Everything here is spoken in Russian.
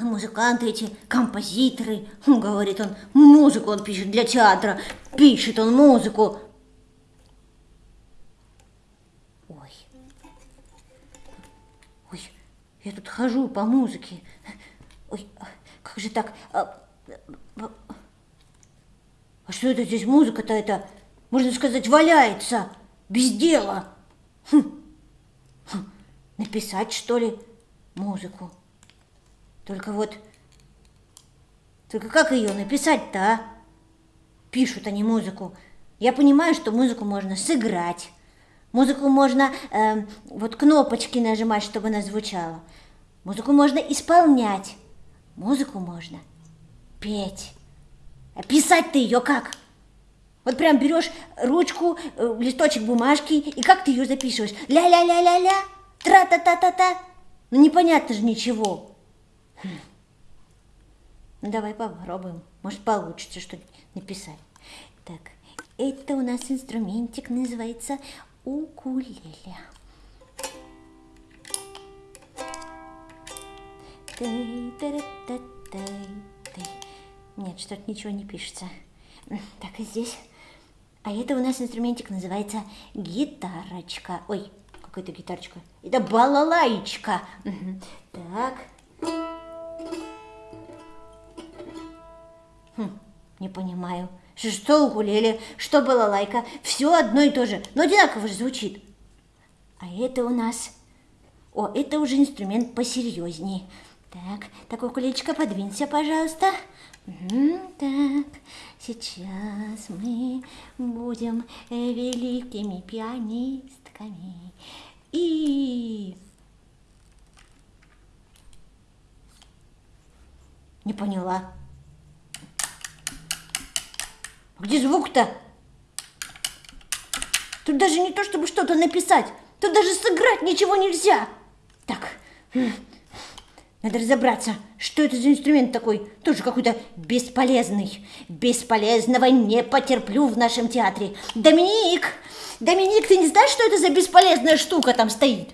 музыканты эти, композиторы. Говорит он, музыку он пишет для театра. Пишет он музыку. Ой. Ой, я тут хожу по музыке. Ой, а как же так? А, а, а что это здесь музыка-то это, можно сказать, валяется, без дела? Хм. Хм. Написать, что ли, музыку? Только вот... Только как ее написать-то, а? Пишут они музыку. Я понимаю, что музыку можно сыграть. Музыку можно э, вот кнопочки нажимать, чтобы она звучала. Музыку можно исполнять. Музыку можно петь. А писать ты ее как? Вот прям берешь ручку, э, листочек бумажки, и как ты ее записываешь? Ля-ля-ля-ля-ля, тра-та-та-та-та. Ну непонятно же ничего. Ну, давай попробуем. Может, получится что-нибудь написать. Так, это у нас инструментик называется укулеле. Нет, что-то ничего не пишется. Так, и здесь. А это у нас инструментик называется гитарочка. Ой, какая-то гитарочка. Это балалайчка. Так. Хм, не понимаю. Что, укулеле, что балалайка, все одно и то же, но одинаково же звучит. А это у нас... О, это уже инструмент посерьезнее. Так, так, укулелечка, подвинься, пожалуйста. Так, сейчас мы будем великими пианистками. И... Не поняла. Где звук-то? Тут даже не то, чтобы что-то написать. Тут даже сыграть ничего нельзя. Так, надо разобраться, что это за инструмент такой. Тоже какой-то бесполезный. Бесполезного не потерплю в нашем театре. Доминик! Доминик, ты не знаешь, что это за бесполезная штука там стоит?